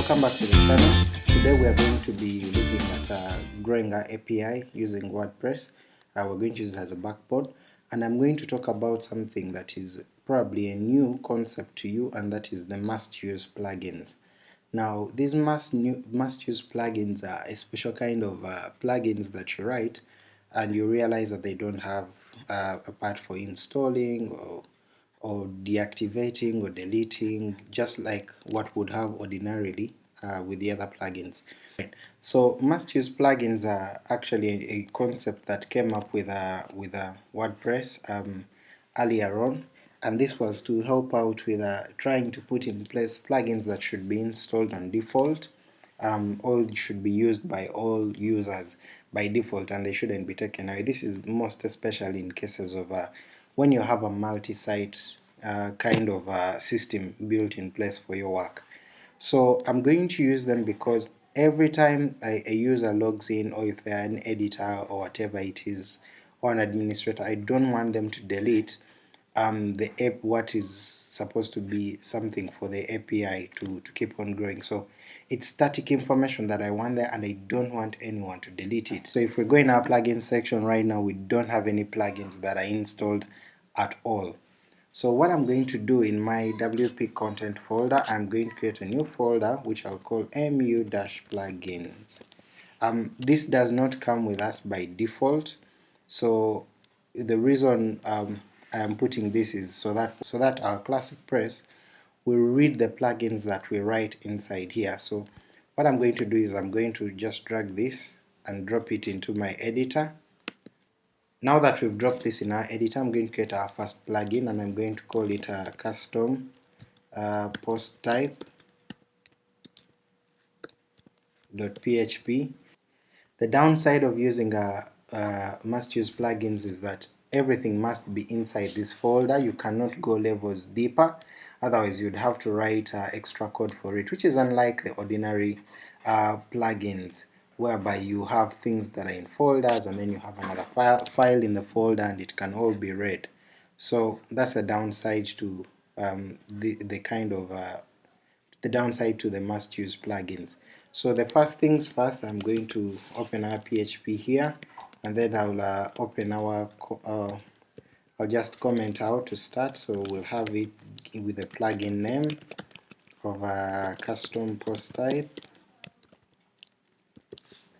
welcome back to the channel. Today we are going to be looking at uh, growing our API using WordPress. Uh, we're going to use it as a backbone and I'm going to talk about something that is probably a new concept to you and that is the must use plugins. Now these must, new, must use plugins are a special kind of uh, plugins that you write and you realize that they don't have uh, a part for installing or or deactivating or deleting just like what would have ordinarily uh, with the other plugins. So must use plugins are actually a, concept that came up with a, with a WordPress um, earlier on and this was to help out with uh, trying to put in place plugins that should be installed on default um, all should be used by all users by default and they shouldn't be taken away. This is most especially in cases of uh, when you have a multi-site uh, kind of uh, system built in place for your work. So I'm going to use them because every time a, a user logs in or if they're an editor or whatever it is or an administrator, I don't want them to delete um, the app what is supposed to be something for the API to, to keep on growing. So it's static information that I want there and I don't want anyone to delete it. So if we go in our plugin section right now, we don't have any plugins that are installed at all. So what I'm going to do in my WP content folder, I'm going to create a new folder which I'll call mu-plugins. Um, this does not come with us by default, so the reason um, I am putting this is so that so that our ClassicPress will read the plugins that we write inside here. So what I'm going to do is I'm going to just drag this and drop it into my editor now that we've dropped this in our editor, I'm going to create our first plugin and I'm going to call it a custom uh, post type .php. The downside of using a, a must use plugins is that everything must be inside this folder. You cannot go levels deeper, otherwise you'd have to write uh, extra code for it, which is unlike the ordinary uh, plugins whereby you have things that are in folders and then you have another file, file in the folder and it can all be read. So that's the downside to um, the, the kind of uh, the downside to the must use plugins. So the first things first I'm going to open our PHP here and then I'll uh, open our uh, I'll just comment out to start so we'll have it with a plugin name of a custom post type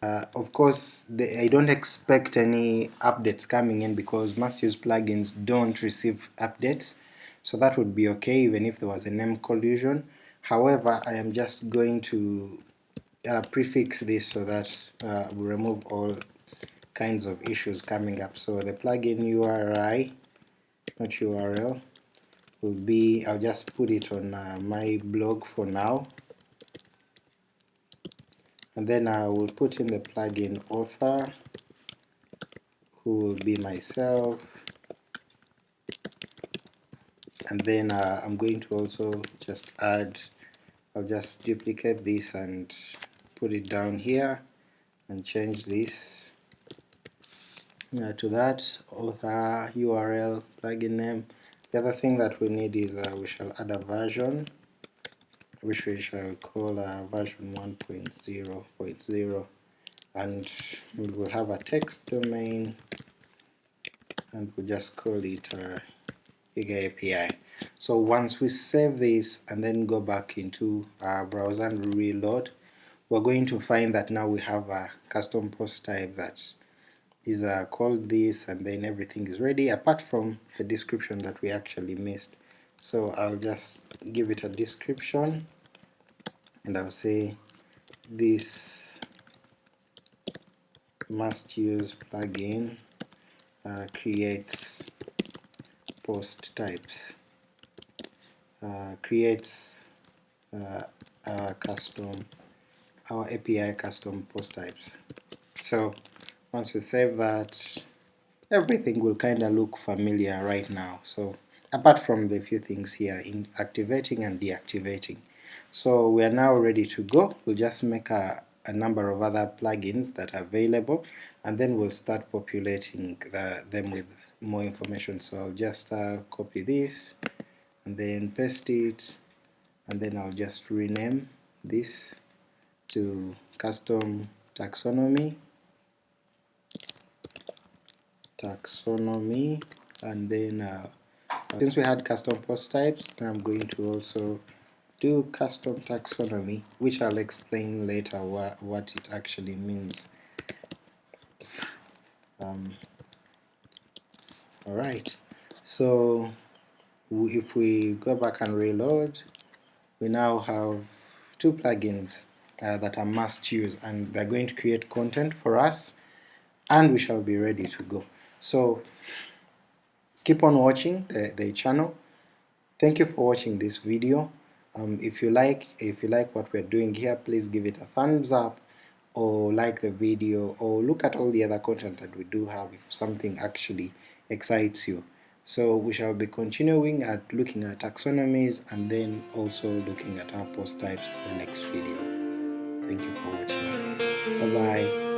uh, of course, I don't expect any updates coming in because must-use plugins don't receive updates, so that would be okay even if there was a name collision. However, I am just going to uh, prefix this so that uh, we remove all kinds of issues coming up. So the plugin URI, not URL, will be, I'll just put it on uh, my blog for now, and then I will put in the plugin author who will be myself. And then uh, I'm going to also just add I'll just duplicate this and put it down here and change this uh, to that author URL plugin name the other thing that we need is uh, we shall add a version which we shall call uh, version 1.0.0 and we will have a text domain and we'll just call it uh, API. So once we save this and then go back into our browser and reload, we're going to find that now we have a custom post type that is uh, called this and then everything is ready apart from the description that we actually missed. So I'll just give it a description and I'll say this must use plugin uh, creates post types uh, creates uh, our custom our API custom post types so once we save that everything will kinda look familiar right now so apart from the few things here in activating and deactivating so we are now ready to go. We'll just make a, a number of other plugins that are available and then we'll start populating the, them with more information. So I'll just uh, copy this and then paste it and then I'll just rename this to custom taxonomy taxonomy and then uh, since we had custom post types I'm going to also do custom taxonomy which I'll explain later what, it actually means. Um, alright so if we go back and reload we now have two plugins uh, that are must use and they're going to create content for us and we shall be ready to go so keep on watching the, the channel. Thank you for watching this video. Um, if you like if you like what we're doing here please give it a thumbs up or like the video or look at all the other content that we do have if something actually excites you. So we shall be continuing at looking at taxonomies and then also looking at our post types in the next video. Thank you for watching. Bye bye